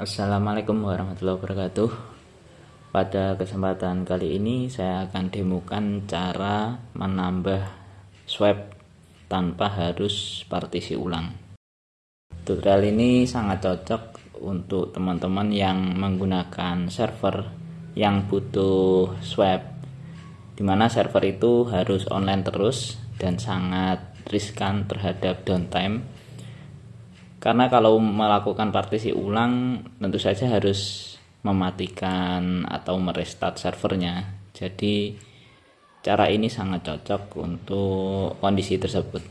Assalamualaikum warahmatullahi wabarakatuh. Pada kesempatan kali ini saya akan demokan cara menambah swap tanpa harus partisi ulang. Tutorial ini sangat cocok untuk teman-teman yang menggunakan server yang butuh swap di mana server itu harus online terus dan sangat riskan terhadap downtime karena kalau melakukan partisi ulang tentu saja harus mematikan atau merestart servernya. Jadi cara ini sangat cocok untuk kondisi tersebut.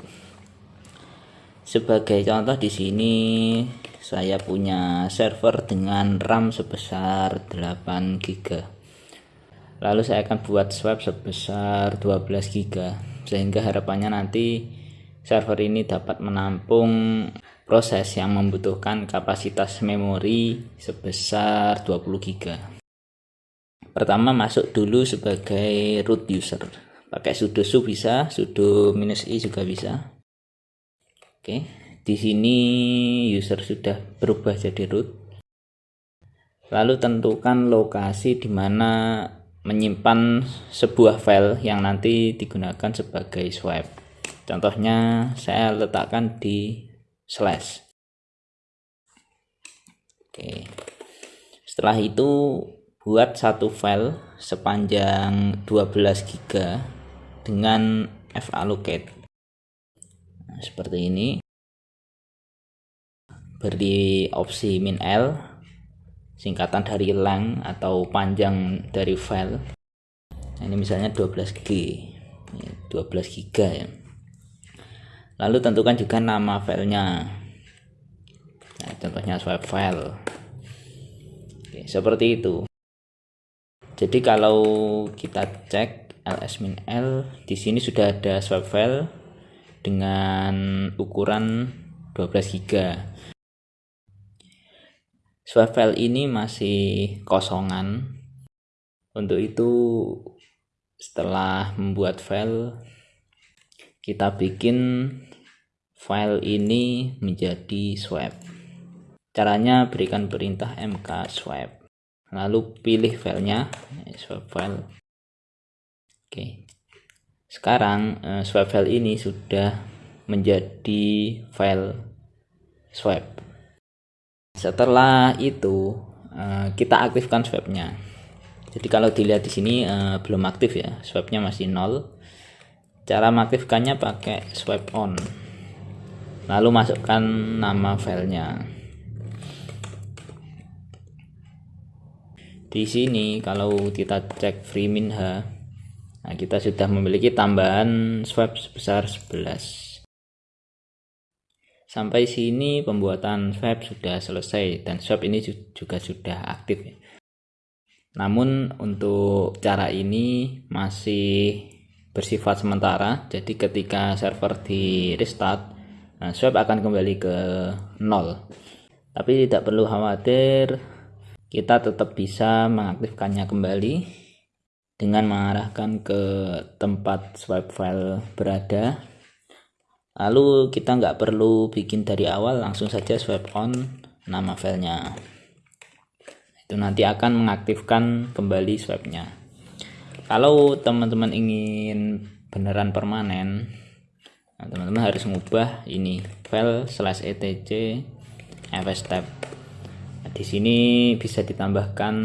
Sebagai contoh di sini saya punya server dengan RAM sebesar 8 GB lalu saya akan buat swap sebesar 12 GB sehingga harapannya nanti server ini dapat menampung proses yang membutuhkan kapasitas memori sebesar 20 GB. Pertama masuk dulu sebagai root user. Pakai sudo su bisa, sudo minus i juga bisa. Oke, di sini user sudah berubah jadi root. Lalu tentukan lokasi di mana menyimpan sebuah file yang nanti digunakan sebagai swipe. Contohnya saya letakkan di slash. Oke. Setelah itu buat satu file sepanjang 12 GB dengan fallocate. Nah, seperti ini. Beri opsi min L singkatan dari length atau panjang dari file. Nah, ini misalnya 12 G 12 GB ya lalu tentukan juga nama filenya. Nah, contohnya swipe file. Oke, seperti itu. Jadi kalau kita cek ls-l di sini sudah ada swipe file dengan ukuran 12 GB swipe file ini masih kosongan. Untuk itu setelah membuat file kita bikin file ini menjadi swap caranya berikan perintah mk swap lalu pilih filenya swap file. Oke. Sekarang uh, swap file ini sudah menjadi file swap setelah itu uh, kita aktifkan swapnya jadi kalau dilihat di sini belum aktif ya. Swapnya masih nol cara mengaktifkannya pakai swipe on. Lalu masukkan nama filenya. Di sini kalau kita cek free minha nah kita sudah memiliki tambahan swap sebesar 11 sampai sini pembuatan swap sudah selesai dan swap ini juga sudah aktif. Namun untuk cara ini masih bersifat sementara jadi ketika server di restart Nah, swap akan kembali ke nol. Tapi tidak perlu khawatir, kita tetap bisa mengaktifkannya kembali dengan mengarahkan ke tempat swipe file berada. Lalu kita nggak perlu bikin dari awal, langsung saja swipe on nama filenya. Itu nanti akan mengaktifkan kembali swipe-nya. Kalau teman-teman ingin beneran permanen, Nah, teman-teman harus mengubah ini file slash etc fs tab nah, di sini bisa ditambahkan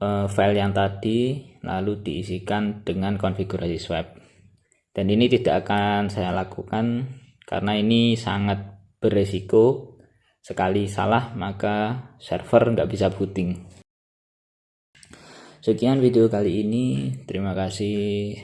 uh, file yang tadi lalu diisikan dengan konfigurasi swap dan ini tidak akan saya lakukan karena ini sangat beresiko. Sekali salah maka server nggak bisa booting sekian video kali ini. Terima kasih